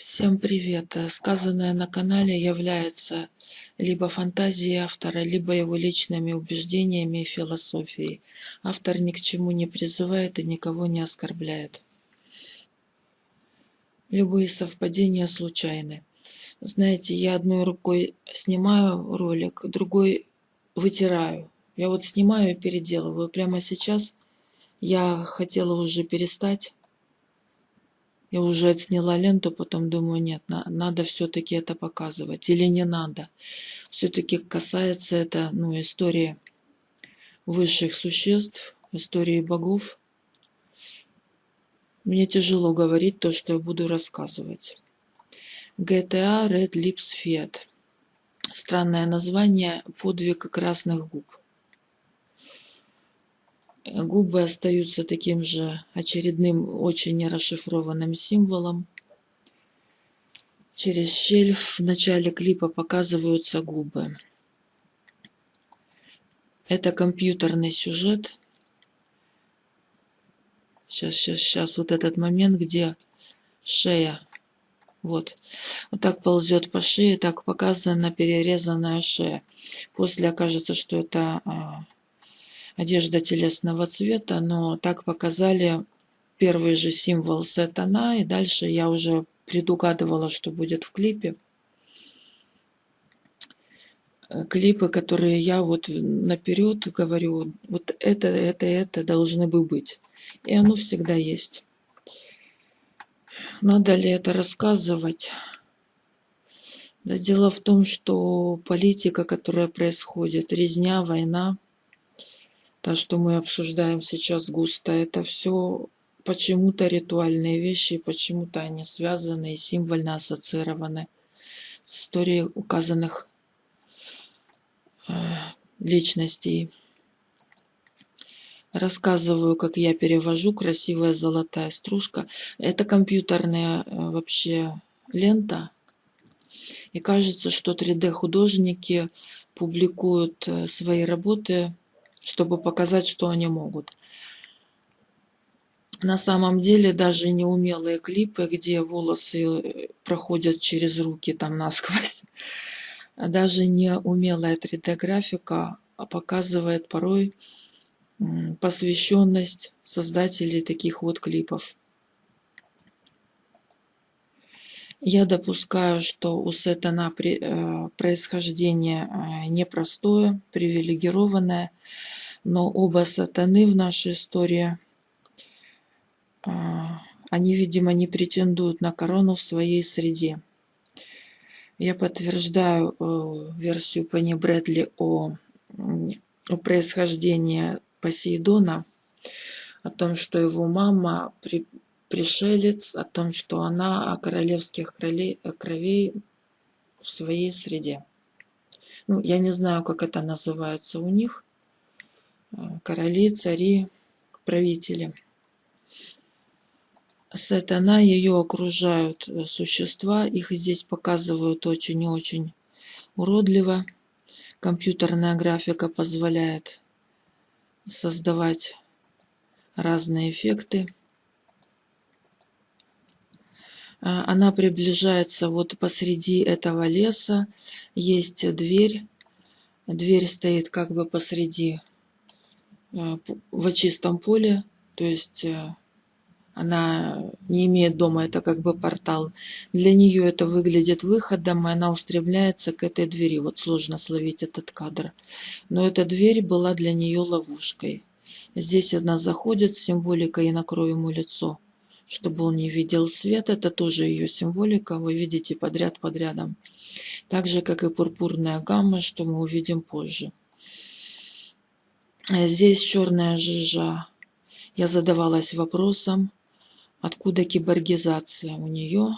Всем привет! Сказанное на канале является либо фантазией автора, либо его личными убеждениями и философией. Автор ни к чему не призывает и никого не оскорбляет. Любые совпадения случайны. Знаете, я одной рукой снимаю ролик, другой вытираю. Я вот снимаю и переделываю. Прямо сейчас я хотела уже перестать я уже отсняла ленту, потом думаю, нет, на, надо все-таки это показывать. Или не надо. Все-таки касается это ну, истории высших существ, истории богов. Мне тяжело говорить то, что я буду рассказывать. GTA Red Lips Fiat. Странное название подвиг красных губ. Губы остаются таким же очередным, очень нерасшифрованным символом. Через щель в начале клипа показываются губы. Это компьютерный сюжет. Сейчас, сейчас, сейчас. Вот этот момент, где шея. Вот. Вот так ползет по шее, так показана перерезанная шея. После окажется, что это а, одежда телесного цвета, но так показали первый же символ сатана, и дальше я уже предугадывала, что будет в клипе. Клипы, которые я вот наперед говорю, вот это, это, это должны бы быть. И оно всегда есть. Надо ли это рассказывать? Да дело в том, что политика, которая происходит, резня, война – то, что мы обсуждаем сейчас густо, это все почему-то ритуальные вещи, почему-то они связаны и символьно ассоциированы с историей указанных э, личностей. Рассказываю, как я перевожу красивая золотая стружка. Это компьютерная э, вообще лента. И кажется, что 3D-художники публикуют э, свои работы чтобы показать, что они могут. На самом деле даже неумелые клипы, где волосы э, проходят через руки там насквозь, даже неумелая 3D-графика показывает порой посвященность создателей таких вот клипов. Я допускаю, что у Сетана э, происхождение э, непростое, привилегированное, но оба сатаны в нашей истории, э, они, видимо, не претендуют на корону в своей среде. Я подтверждаю версию Пенни Брэдли о, о происхождении Посейдона, о том, что его мама при, пришелец, о том, что она о королевских кровей в своей среде. Ну, я не знаю, как это называется у них. Короли, цари, правители. Сатана, ее окружают э, существа. Их здесь показывают очень и очень уродливо. Компьютерная графика позволяет создавать разные эффекты. А, она приближается вот посреди этого леса. Есть дверь. Дверь стоит как бы посреди в чистом поле. То есть э, она не имеет дома, это как бы портал. Для нее это выглядит выходом, и она устремляется к этой двери. Вот сложно словить этот кадр. Но эта дверь была для нее ловушкой. Здесь она заходит с символикой «и накрою ему лицо» чтобы он не видел свет. Это тоже ее символика, вы видите подряд подрядом. Так же, как и пурпурная гамма, что мы увидим позже. Здесь черная жижа. Я задавалась вопросом, откуда киборгизация у нее.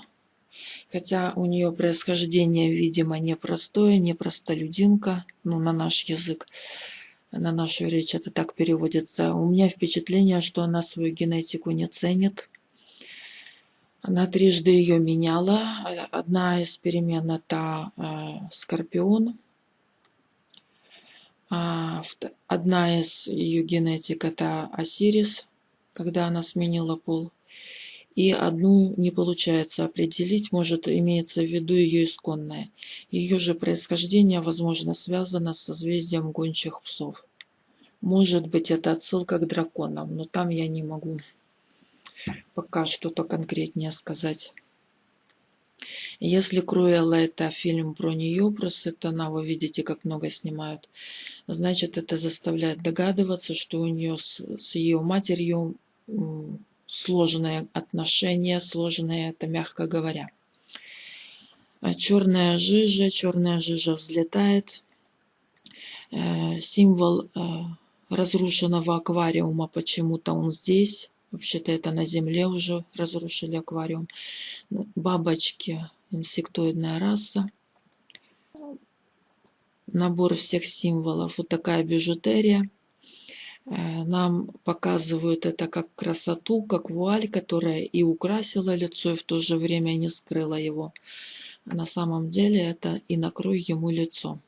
Хотя у нее происхождение, видимо, непростое, не простолюдинка, ну, на наш язык, на нашу речь это так переводится. У меня впечатление, что она свою генетику не ценит, она трижды ее меняла. Одна из перемен это э, Скорпион. А, одна из ее генетик это Осирис, когда она сменила пол. и одну не получается определить, может имеется в виду ее исконное. Ее же происхождение, возможно, связано с созвездием гончих псов. Может быть, это отсылка к драконам, но там я не могу пока что-то конкретнее сказать. Если Круэлла это фильм про нее, про Сатана, вы видите, как много снимают, значит, это заставляет догадываться, что у нее с, с ее матерью сложные отношения, сложные, это мягко говоря. А черная жижа, черная жижа взлетает. Э, символ э, разрушенного аквариума, почему-то он здесь. Вообще-то это на земле уже разрушили аквариум. Ну, бабочки, инсектоидная раса. Набор всех символов. Вот такая бижутерия. Э, нам показывают это как красоту, как вуаль, которая и украсила лицо, и в то же время не скрыла его. На самом деле это и накрой ему лицо.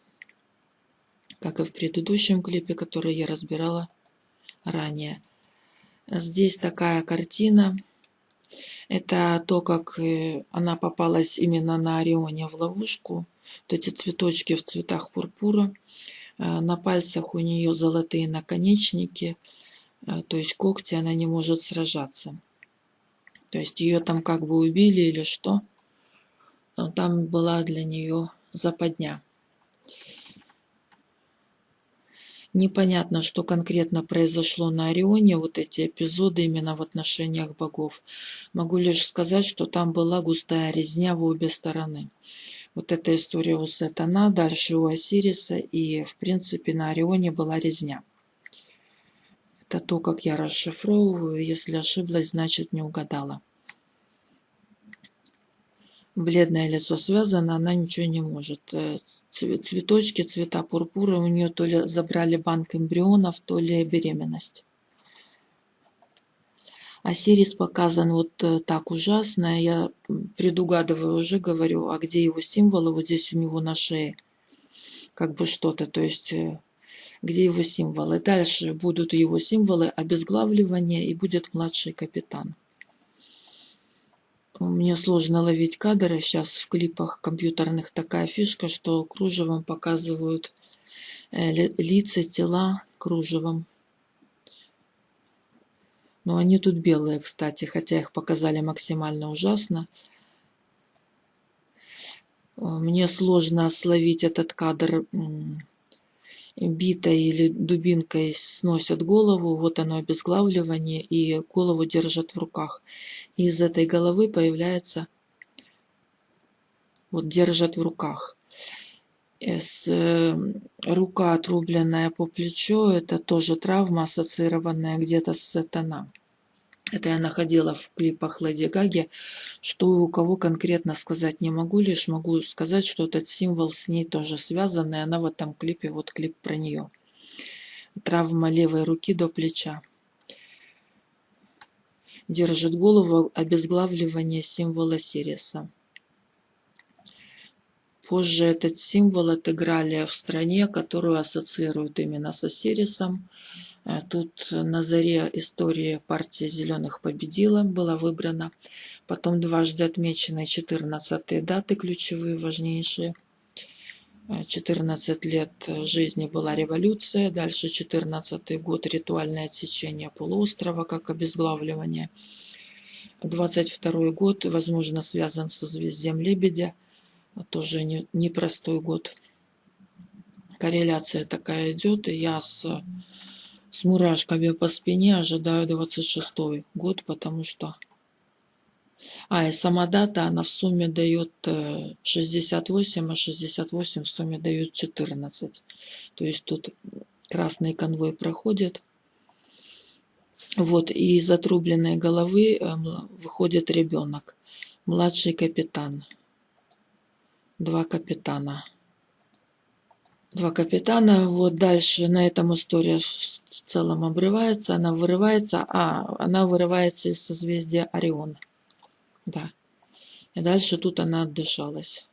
Как и в предыдущем клипе, который я разбирала ранее. Здесь такая картина. Это то, как э, она попалась именно на Орионе в ловушку. Вот эти цветочки в цветах пурпура. Э, на пальцах у нее золотые наконечники. Э, то есть когти она не может сражаться. То есть ее там как бы убили или что. Но там была для нее западня. Непонятно, что конкретно произошло на Орионе, вот эти эпизоды именно в отношениях богов. Могу лишь сказать, что там была густая резня в обе стороны. Вот эта история у Сатана, дальше у Осириса, и в принципе на Орионе была резня. Это то, как я расшифровываю. Если ошиблась, значит не угадала бледное лицо связано, она ничего не может. Э, цветочки, цвета пурпура у нее то ли забрали банк эмбрионов, то ли беременность. Осирис показан вот э, так ужасно. Я предугадываю уже, говорю, а где его символы? Вот здесь у него на шее. Как бы что-то, то есть э, где его символы. Дальше будут его символы обезглавливания и будет младший капитан. Мне сложно ловить кадры. Сейчас в клипах компьютерных такая фишка, что кружевом показывают э, лица, тела кружевом. Но они тут белые, кстати, хотя их показали максимально ужасно. Э, мне сложно словить этот кадр битой или дубинкой сносят голову, вот оно обезглавливание, и голову держат в руках. Из этой головы появляется, вот держат в руках. С, э, рука отрубленная по плечу, это тоже травма, ассоциированная где-то с сатана. Это я находила в клипах Леди Гаги. Что у кого конкретно сказать не могу, лишь могу сказать, что этот символ с ней тоже связан, и она в этом клипе, вот клип про нее. Травма левой руки до плеча. Держит голову обезглавливание символа Сириса. Позже этот символ отыграли в стране, которую ассоциируют именно с Осирисом. Э, тут на заре истории партия зеленых победила, была выбрана. Потом дважды отмечены 14 даты, ключевые, важнейшие. 14 э, лет жизни была революция, дальше 14 год ритуальное отсечение полуострова как обезглавливание. 22 год, возможно, связан со звездем Лебедя, тоже непростой не год. Корреляция такая идет, и я с с мурашками по спине ожидаю 26 год, потому что... А, и сама дата, она в сумме дает 68, э, а 68 в сумме дает 14. То есть тут красный конвой проходит. Вот, и из отрубленной головы эм, выходит ребенок. Младший капитан. Два капитана два капитана. Вот дальше на этом история в целом обрывается. Она вырывается, а она вырывается из созвездия Орион. Да. И дальше тут она отдышалась.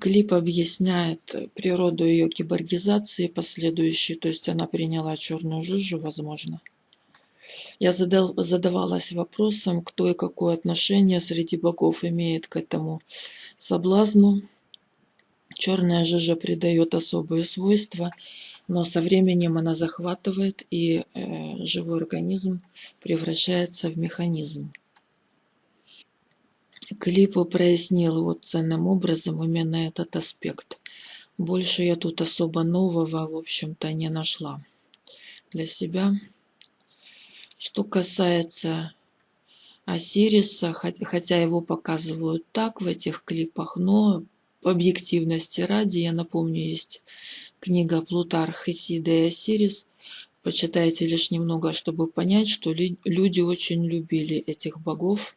Клип объясняет природу ее киборгизации последующей, то есть она приняла черную жижу, возможно. Я задал, задавалась вопросом, кто и какое отношение среди богов имеет к этому соблазну. Черная жижа придает особые свойства, но со временем она захватывает, и э, живой организм превращается в механизм. Клипу прояснил вот ценным образом именно этот аспект. Больше я тут особо нового, в общем-то, не нашла для себя. Что касается Осириса, хотя его показывают так в этих клипах, но объективности ради, я напомню, есть книга Плутарх, Исида и Осирис. Почитайте лишь немного, чтобы понять, что люди очень любили этих богов.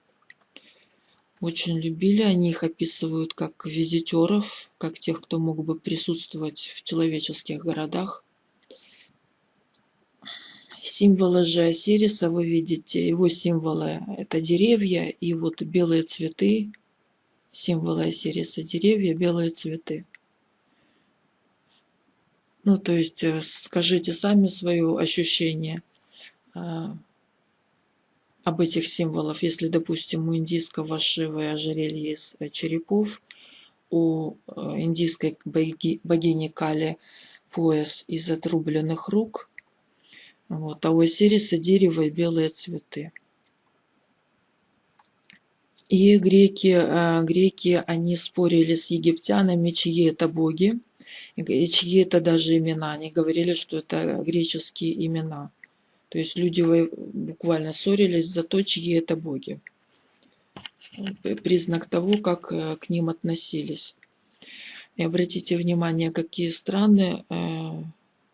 Очень любили, они их описывают как визитеров, как тех, кто мог бы присутствовать в человеческих городах. Символы же Осириса вы видите, его символы это деревья и вот белые цветы. Символы Осириса деревья, белые цветы. Ну, то есть э, скажите сами свое ощущение а, об этих символах. Если, допустим, у индийского Шивы ожерелье из э, черепов, у э, индийской богини Кали пояс из отрубленных рук, вот, а у Осириса дерево и белые цветы. И греки, э, греки, они спорили с египтянами, чьи это боги, и чьи это даже имена. Они говорили, что это греческие имена. То есть люди буквально ссорились за то, чьи это боги. Признак того, как э, к ним относились. И обратите внимание, какие страны э,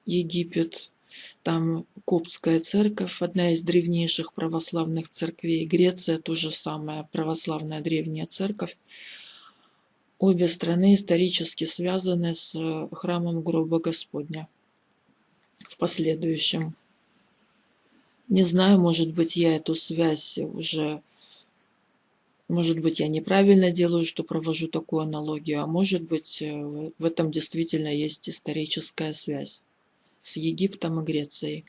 Египет, там Коптская церковь, одна из древнейших православных церквей. Греция тоже самая православная древняя церковь. Обе страны исторически связаны с э, храмом гроба Господня в последующем. Не знаю, может быть, я эту связь уже... Может быть, я неправильно делаю, что провожу такую аналогию, а может быть, э, в этом действительно есть историческая связь с Египтом и Грецией.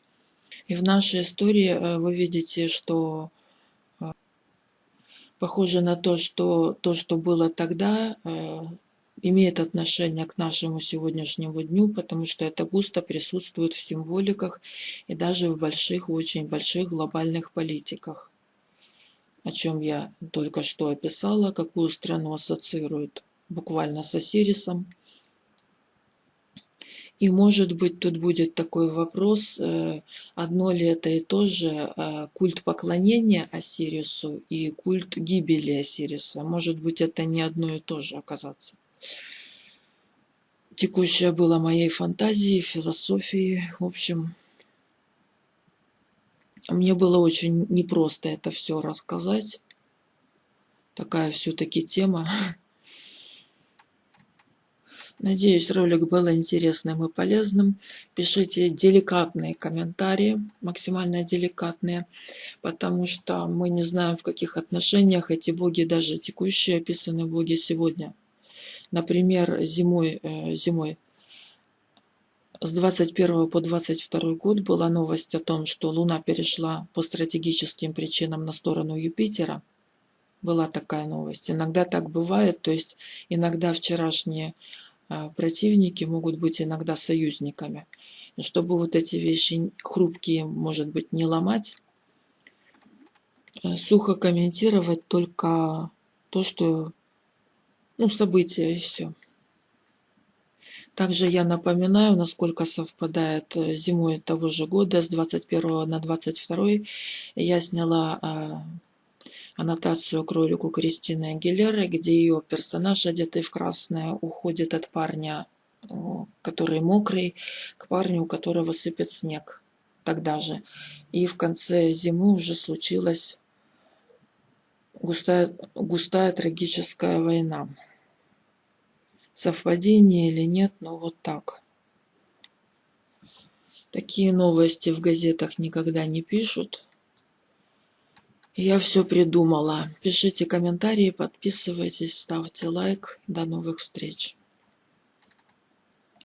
И в нашей истории э, вы видите, что э, похоже на то, что то, что было тогда, имеет отношение к нашему сегодняшнему дню, потому что это густо присутствует в символиках и даже в больших, очень больших глобальных политиках, о чем я только что описала, какую страну ассоциируют буквально с Осирисом. И может быть тут будет такой вопрос, э, одно ли это и то же э, культ поклонения Осирису и культ гибели Осириса. Может быть это не одно и то же оказаться текущее было моей фантазией, философией. В общем, мне было очень непросто это все рассказать. Такая все-таки тема. Надеюсь, ролик был интересным и полезным. Пишите деликатные комментарии, максимально деликатные, потому что мы не знаем, в каких отношениях эти боги, даже текущие описаны боги сегодня – Например, зимой, э, зимой с 21 по 22 год была новость о том, что Луна перешла по стратегическим причинам на сторону Юпитера. Была такая новость. Иногда так бывает, то есть иногда вчерашние противники могут быть иногда союзниками. И чтобы вот эти вещи хрупкие, может быть, не ломать, э, сухо комментировать только то, что ну, события и все. Также я напоминаю, насколько совпадает э, зимой того же года, с 21 на 22 я сняла а, аннотацию к ролику Кристины Агилеры, где ее персонаж, одетый в красное, уходит от парня, который мокрый, к парню, у которого сыпет снег тогда же. И в конце зимы уже случилась густая, густая трагическая война. Совпадение или нет, но вот так. Такие новости в газетах никогда не пишут. Я все придумала. Пишите комментарии, подписывайтесь, ставьте лайк. До новых встреч.